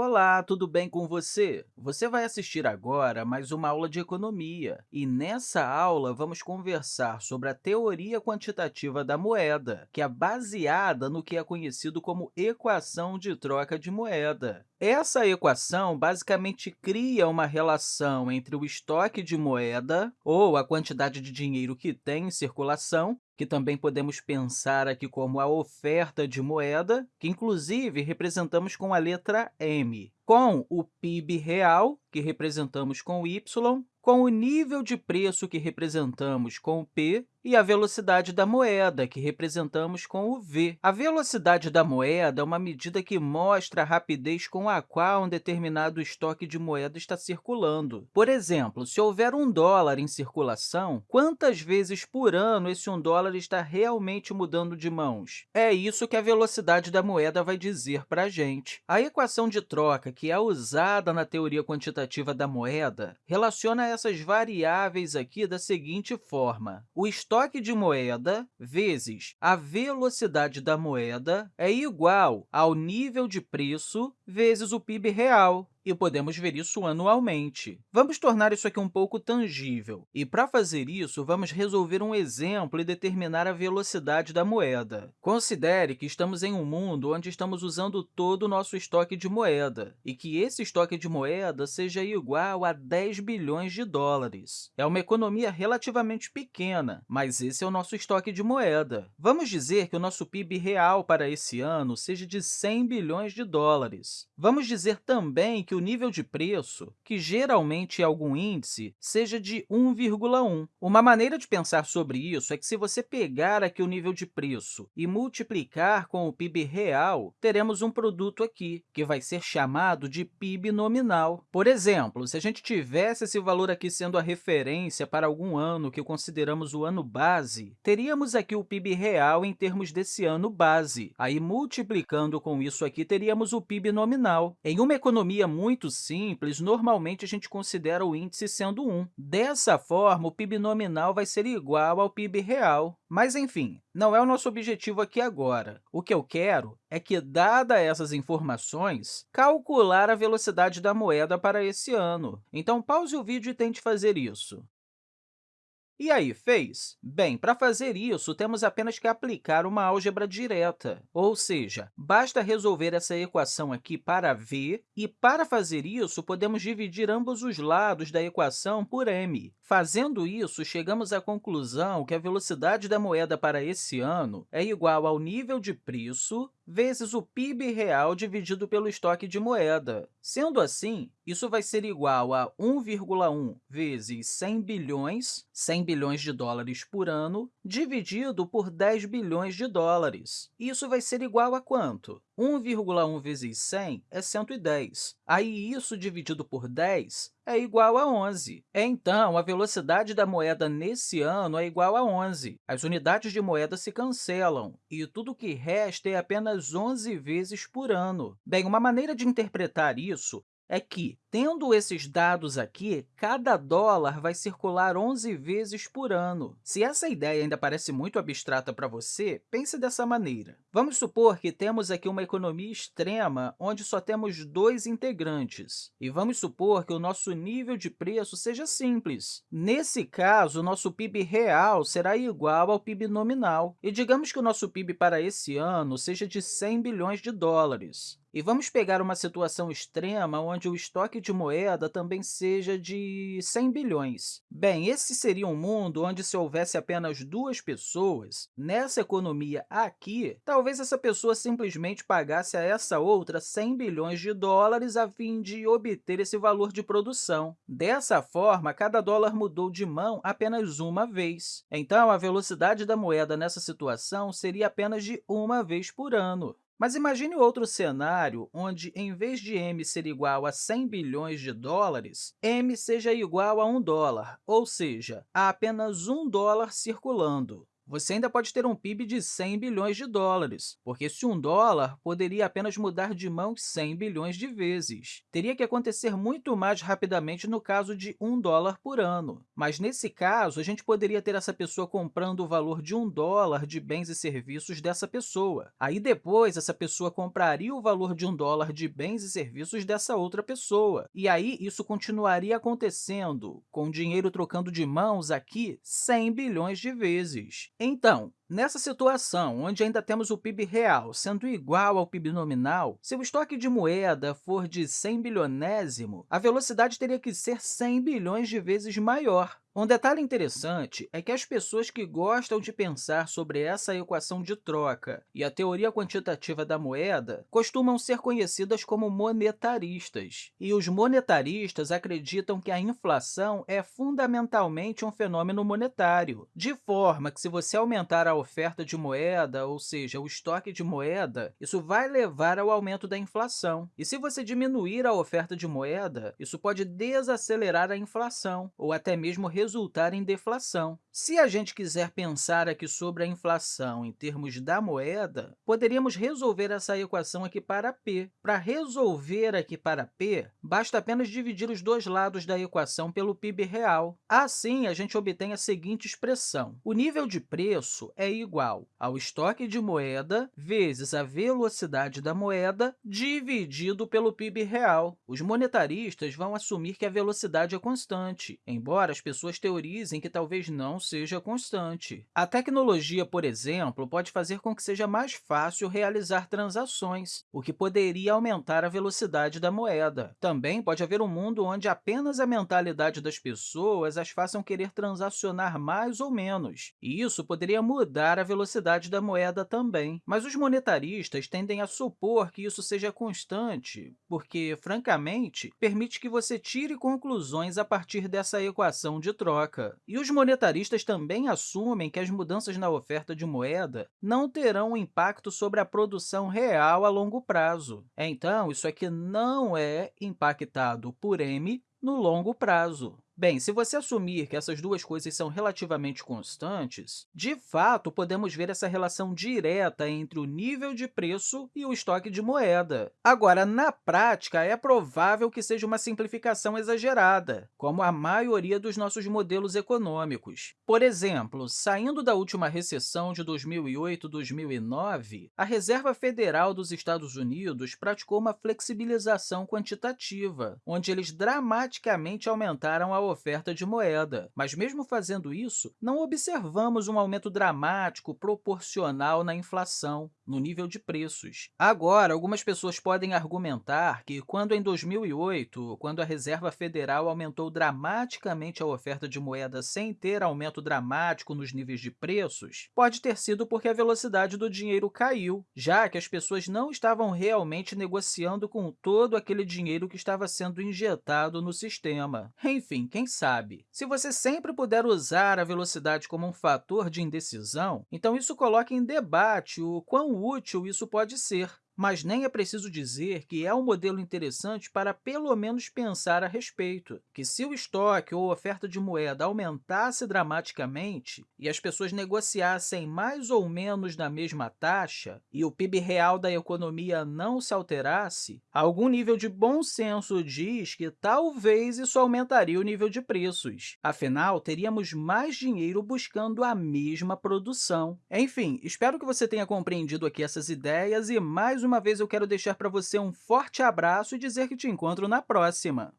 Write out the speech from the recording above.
Olá, tudo bem com você? Você vai assistir agora mais uma aula de economia, e nessa aula vamos conversar sobre a teoria quantitativa da moeda, que é baseada no que é conhecido como equação de troca de moeda. Essa equação basicamente cria uma relação entre o estoque de moeda, ou a quantidade de dinheiro que tem em circulação, que também podemos pensar aqui como a oferta de moeda, que inclusive representamos com a letra M, com o PIB real, que representamos com y, com o nível de preço, que representamos com o P, e a velocidade da moeda, que representamos com o v. A velocidade da moeda é uma medida que mostra a rapidez com a qual um determinado estoque de moeda está circulando. Por exemplo, se houver um dólar em circulação, quantas vezes por ano esse um dólar está realmente mudando de mãos? É isso que a velocidade da moeda vai dizer para a gente. A equação de troca, que é usada na teoria quantitativa da moeda, relaciona essas variáveis aqui da seguinte forma. O estoque de moeda vezes a velocidade da moeda é igual ao nível de preço vezes o PIB real e podemos ver isso anualmente. Vamos tornar isso aqui um pouco tangível, e para fazer isso, vamos resolver um exemplo e determinar a velocidade da moeda. Considere que estamos em um mundo onde estamos usando todo o nosso estoque de moeda, e que esse estoque de moeda seja igual a 10 bilhões de dólares. É uma economia relativamente pequena, mas esse é o nosso estoque de moeda. Vamos dizer que o nosso PIB real para esse ano seja de 100 bilhões de dólares. Vamos dizer também que o nível de preço, que geralmente é algum índice, seja de 1,1. Uma maneira de pensar sobre isso é que, se você pegar aqui o nível de preço e multiplicar com o PIB real, teremos um produto aqui, que vai ser chamado de PIB nominal. Por exemplo, se a gente tivesse esse valor aqui sendo a referência para algum ano que consideramos o ano base, teríamos aqui o PIB real em termos desse ano base. Aí, multiplicando com isso aqui, teríamos o PIB nominal. Em uma economia muito simples, normalmente a gente considera o índice sendo 1. Dessa forma, o PIB nominal vai ser igual ao PIB real. Mas, enfim, não é o nosso objetivo aqui agora. O que eu quero é que, dada essas informações, calcular a velocidade da moeda para esse ano. Então, pause o vídeo e tente fazer isso. E aí, fez? Bem, para fazer isso, temos apenas que aplicar uma álgebra direta, ou seja, basta resolver essa equação aqui para v, e para fazer isso, podemos dividir ambos os lados da equação por m. Fazendo isso, chegamos à conclusão que a velocidade da moeda para esse ano é igual ao nível de preço vezes o PIB real dividido pelo estoque de moeda. Sendo assim, isso vai ser igual a 1,1 vezes 100 bilhões, 100 bilhões de dólares por ano, dividido por 10 bilhões de dólares. Isso vai ser igual a quanto? 1,1 vezes 100 é 110. Aí, isso dividido por 10 é igual a 11. Então, a velocidade da moeda nesse ano é igual a 11. As unidades de moeda se cancelam, e tudo que resta é apenas 11 vezes por ano. Bem, uma maneira de interpretar isso é que, tendo esses dados aqui, cada dólar vai circular 11 vezes por ano. Se essa ideia ainda parece muito abstrata para você, pense dessa maneira. Vamos supor que temos aqui uma economia extrema, onde só temos dois integrantes, e vamos supor que o nosso nível de preço seja simples. Nesse caso, o nosso PIB real será igual ao PIB nominal, e digamos que o nosso PIB para esse ano seja de 100 bilhões de dólares. E vamos pegar uma situação extrema onde o estoque de moeda também seja de 100 bilhões. Bem, esse seria um mundo onde, se houvesse apenas duas pessoas, nessa economia aqui, talvez essa pessoa simplesmente pagasse a essa outra 100 bilhões de dólares a fim de obter esse valor de produção. Dessa forma, cada dólar mudou de mão apenas uma vez. Então, a velocidade da moeda nessa situação seria apenas de uma vez por ano. Mas imagine outro cenário onde, em vez de m ser igual a 100 bilhões de dólares, m seja igual a 1 dólar, ou seja, há apenas um dólar circulando. Você ainda pode ter um PIB de 100 bilhões de dólares, porque se um dólar poderia apenas mudar de mãos 100 bilhões de vezes. Teria que acontecer muito mais rapidamente no caso de um dólar por ano. Mas, nesse caso, a gente poderia ter essa pessoa comprando o valor de um dólar de bens e serviços dessa pessoa. Aí, depois, essa pessoa compraria o valor de um dólar de bens e serviços dessa outra pessoa. E aí, isso continuaria acontecendo, com o dinheiro trocando de mãos aqui 100 bilhões de vezes. Então, Nessa situação, onde ainda temos o PIB real sendo igual ao PIB nominal, se o estoque de moeda for de 100 bilionésimo, a velocidade teria que ser 100 bilhões de vezes maior. Um detalhe interessante é que as pessoas que gostam de pensar sobre essa equação de troca e a teoria quantitativa da moeda costumam ser conhecidas como monetaristas. E os monetaristas acreditam que a inflação é fundamentalmente um fenômeno monetário, de forma que, se você aumentar a oferta de moeda, ou seja, o estoque de moeda, isso vai levar ao aumento da inflação. E se você diminuir a oferta de moeda, isso pode desacelerar a inflação ou até mesmo resultar em deflação. Se a gente quiser pensar aqui sobre a inflação em termos da moeda, poderíamos resolver essa equação aqui para p. Para resolver aqui para p, basta apenas dividir os dois lados da equação pelo PIB real. Assim, a gente obtém a seguinte expressão. O nível de preço é igual ao estoque de moeda vezes a velocidade da moeda dividido pelo PIB real. Os monetaristas vão assumir que a velocidade é constante, embora as pessoas teorizem que talvez não seja constante. A tecnologia, por exemplo, pode fazer com que seja mais fácil realizar transações, o que poderia aumentar a velocidade da moeda. Também pode haver um mundo onde apenas a mentalidade das pessoas as façam querer transacionar mais ou menos, e isso poderia mudar a velocidade da moeda também. Mas os monetaristas tendem a supor que isso seja constante, porque, francamente, permite que você tire conclusões a partir dessa equação de troca. E os monetaristas também assumem que as mudanças na oferta de moeda não terão um impacto sobre a produção real a longo prazo. Então, isso aqui não é impactado por m no longo prazo. Bem, se você assumir que essas duas coisas são relativamente constantes, de fato, podemos ver essa relação direta entre o nível de preço e o estoque de moeda. Agora, na prática, é provável que seja uma simplificação exagerada, como a maioria dos nossos modelos econômicos. Por exemplo, saindo da última recessão de 2008-2009, a Reserva Federal dos Estados Unidos praticou uma flexibilização quantitativa, onde eles dramaticamente aumentaram a oferta de moeda. Mas, mesmo fazendo isso, não observamos um aumento dramático proporcional na inflação, no nível de preços. Agora, algumas pessoas podem argumentar que, quando em 2008, quando a Reserva Federal aumentou dramaticamente a oferta de moeda sem ter aumento dramático nos níveis de preços, pode ter sido porque a velocidade do dinheiro caiu, já que as pessoas não estavam realmente negociando com todo aquele dinheiro que estava sendo injetado no sistema. Enfim, quem sabe? Se você sempre puder usar a velocidade como um fator de indecisão, então isso coloca em debate o quão útil isso pode ser mas nem é preciso dizer que é um modelo interessante para pelo menos pensar a respeito, que se o estoque ou oferta de moeda aumentasse dramaticamente e as pessoas negociassem mais ou menos na mesma taxa e o PIB real da economia não se alterasse, algum nível de bom senso diz que talvez isso aumentaria o nível de preços. Afinal, teríamos mais dinheiro buscando a mesma produção. Enfim, espero que você tenha compreendido aqui essas ideias e mais uma vez eu quero deixar para você um forte abraço e dizer que te encontro na próxima!